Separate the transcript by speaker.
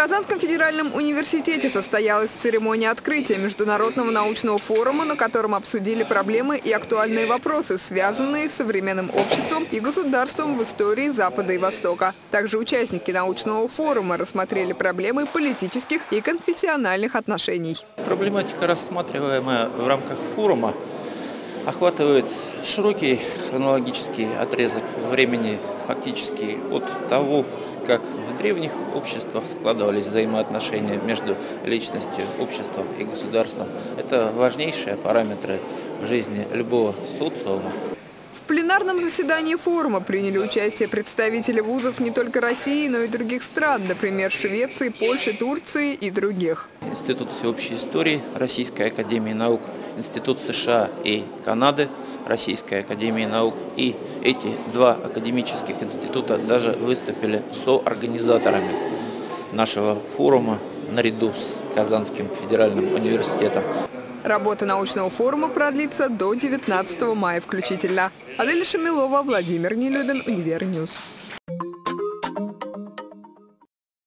Speaker 1: Казанском федеральном университете состоялась церемония открытия Международного научного форума, на котором обсудили проблемы и актуальные вопросы, связанные с современным обществом и государством в истории Запада и Востока. Также участники научного форума рассмотрели проблемы политических и конфессиональных отношений.
Speaker 2: Проблематика, рассматриваемая в рамках форума, охватывает широкий хронологический отрезок времени, фактически от того, как в древних обществах складывались взаимоотношения между личностью, обществом и государством. Это важнейшие параметры жизни любого социума.
Speaker 1: В пленарном заседании форума приняли участие представители вузов не только России, но и других стран, например, Швеции, Польши, Турции и других.
Speaker 2: Институт всеобщей истории Российской академии наук, Институт США и Канады – Российской Академии Наук. И эти два академических института даже выступили соорганизаторами нашего форума наряду с Казанским федеральным университетом.
Speaker 1: Работа научного форума продлится до 19 мая включительно. Адель Шамилова, Владимир Нелюбин, Univer News.